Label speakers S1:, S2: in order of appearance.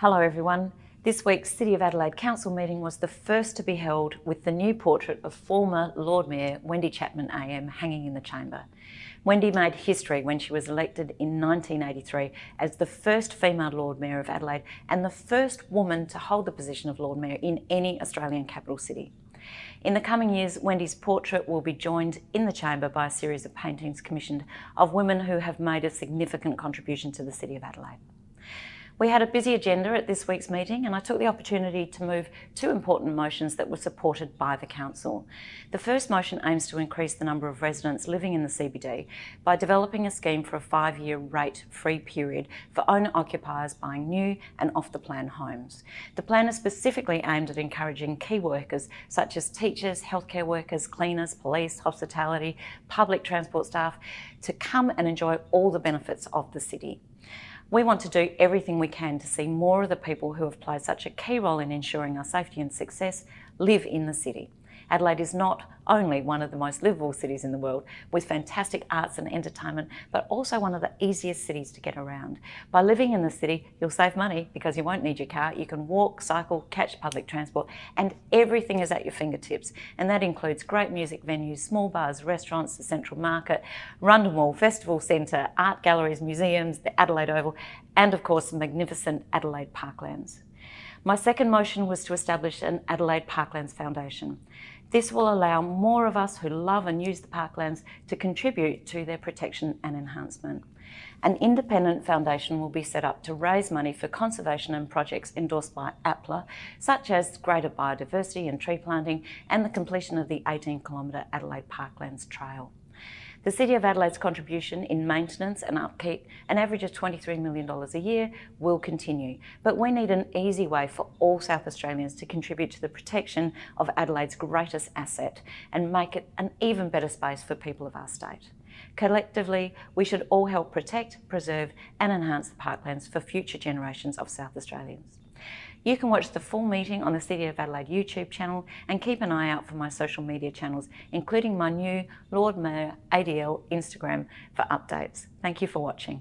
S1: Hello everyone. This week's City of Adelaide Council meeting was the first to be held with the new portrait of former Lord Mayor Wendy Chapman AM hanging in the chamber. Wendy made history when she was elected in 1983 as the first female Lord Mayor of Adelaide and the first woman to hold the position of Lord Mayor in any Australian capital city. In the coming years, Wendy's portrait will be joined in the chamber by a series of paintings commissioned of women who have made a significant contribution to the City of Adelaide. We had a busy agenda at this week's meeting and I took the opportunity to move two important motions that were supported by the Council. The first motion aims to increase the number of residents living in the CBD by developing a scheme for a five-year rate-free period for owner-occupiers buying new and off-the-plan homes. The plan is specifically aimed at encouraging key workers such as teachers, healthcare workers, cleaners, police, hospitality, public transport staff to come and enjoy all the benefits of the city. We want to do everything we can to see more of the people who have played such a key role in ensuring our safety and success live in the city. Adelaide is not only one of the most livable cities in the world with fantastic arts and entertainment, but also one of the easiest cities to get around. By living in the city, you'll save money because you won't need your car. You can walk, cycle, catch public transport, and everything is at your fingertips. And that includes great music venues, small bars, restaurants, the Central Market, Rundle Mall, Festival Centre, art galleries, museums, the Adelaide Oval, and of course, the magnificent Adelaide Parklands. My second motion was to establish an Adelaide Parklands Foundation. This will allow more of us who love and use the parklands to contribute to their protection and enhancement. An independent foundation will be set up to raise money for conservation and projects endorsed by APLA, such as greater biodiversity and tree planting and the completion of the 18 kilometre Adelaide Parklands Trail. The City of Adelaide's contribution in maintenance and upkeep, an average of $23 million a year, will continue. But we need an easy way for all South Australians to contribute to the protection of Adelaide's greatest asset and make it an even better space for people of our state. Collectively, we should all help protect, preserve and enhance the parklands for future generations of South Australians. You can watch the full meeting on the City of Adelaide YouTube channel and keep an eye out for my social media channels, including my new Lord Mayor ADL Instagram for updates. Thank you for watching.